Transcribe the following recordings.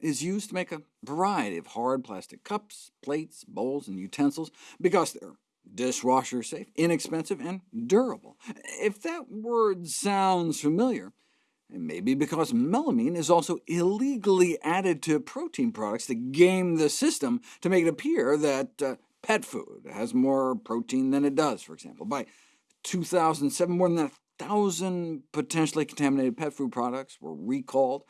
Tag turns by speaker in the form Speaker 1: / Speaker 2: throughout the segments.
Speaker 1: is used to make a variety of hard plastic cups, plates, bowls, and utensils because they're dishwasher safe, inexpensive, and durable. If that word sounds familiar, it may be because melamine is also illegally added to protein products to game the system to make it appear that uh, pet food has more protein than it does, for example. By 2007, more than a thousand potentially contaminated pet food products were recalled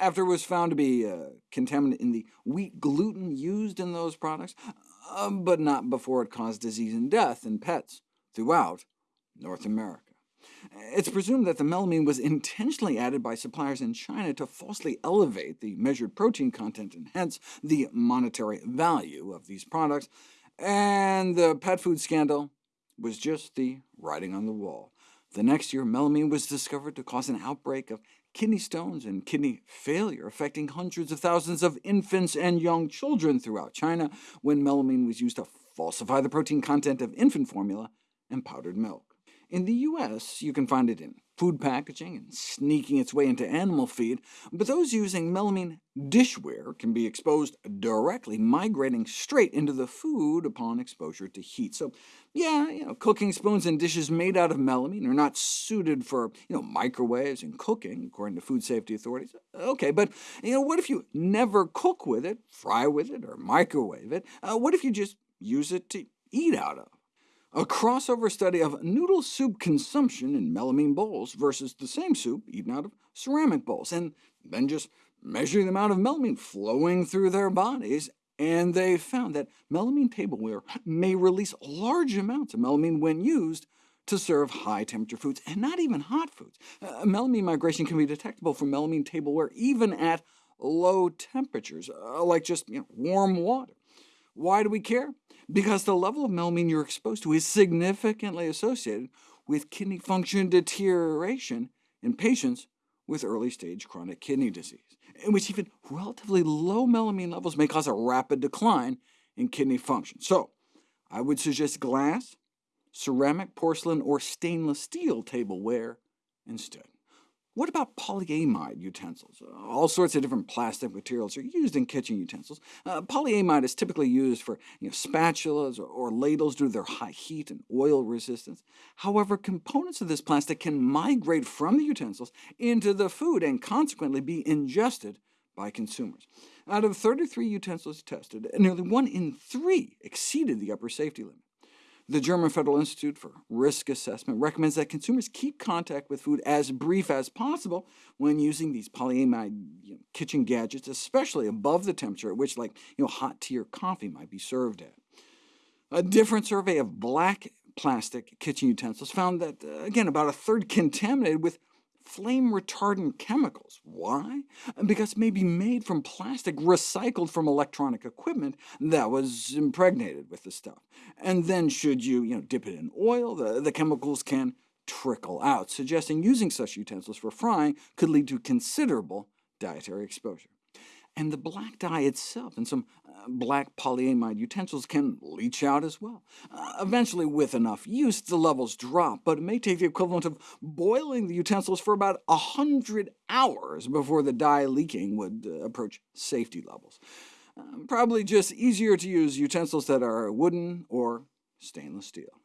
Speaker 1: after it was found to be uh, contaminant in the wheat gluten used in those products, uh, but not before it caused disease and death in pets throughout North America. It's presumed that the melamine was intentionally added by suppliers in China to falsely elevate the measured protein content and hence the monetary value of these products, and the pet food scandal was just the writing on the wall. The next year, melamine was discovered to cause an outbreak of kidney stones and kidney failure, affecting hundreds of thousands of infants and young children throughout China, when melamine was used to falsify the protein content of infant formula and powdered milk. In the U.S., you can find it in food packaging and sneaking its way into animal feed, but those using melamine dishware can be exposed directly, migrating straight into the food upon exposure to heat. So yeah, you know, cooking spoons and dishes made out of melamine are not suited for you know, microwaves and cooking, according to food safety authorities. OK, but you know, what if you never cook with it, fry with it, or microwave it? Uh, what if you just use it to eat out of? A crossover study of noodle soup consumption in melamine bowls versus the same soup eaten out of ceramic bowls, and then just measuring the amount of melamine flowing through their bodies, and they found that melamine tableware may release large amounts of melamine when used to serve high-temperature foods, and not even hot foods. Uh, melamine migration can be detectable from melamine tableware even at low temperatures, uh, like just you know, warm water. Why do we care? Because the level of melamine you're exposed to is significantly associated with kidney function deterioration in patients with early-stage chronic kidney disease, in which even relatively low melamine levels may cause a rapid decline in kidney function. So I would suggest glass, ceramic, porcelain, or stainless steel tableware instead. What about polyamide utensils? All sorts of different plastic materials are used in kitchen utensils. Uh, polyamide is typically used for you know, spatulas or, or ladles due to their high heat and oil resistance. However, components of this plastic can migrate from the utensils into the food and consequently be ingested by consumers. Out of 33 utensils tested, nearly one in three exceeded the upper safety limit. The German Federal Institute for Risk Assessment recommends that consumers keep contact with food as brief as possible when using these polyamide you know, kitchen gadgets, especially above the temperature at which like, you know, hot tea or coffee might be served at. A different survey of black plastic kitchen utensils found that, uh, again, about a third contaminated with flame-retardant chemicals. Why? Because it may be made from plastic recycled from electronic equipment that was impregnated with the stuff. And then should you, you know, dip it in oil, the, the chemicals can trickle out, suggesting using such utensils for frying could lead to considerable dietary exposure and the black dye itself and some uh, black polyamide utensils can leach out as well. Uh, eventually, with enough use, the levels drop, but it may take the equivalent of boiling the utensils for about 100 hours before the dye leaking would uh, approach safety levels. Uh, probably just easier to use utensils that are wooden or stainless steel.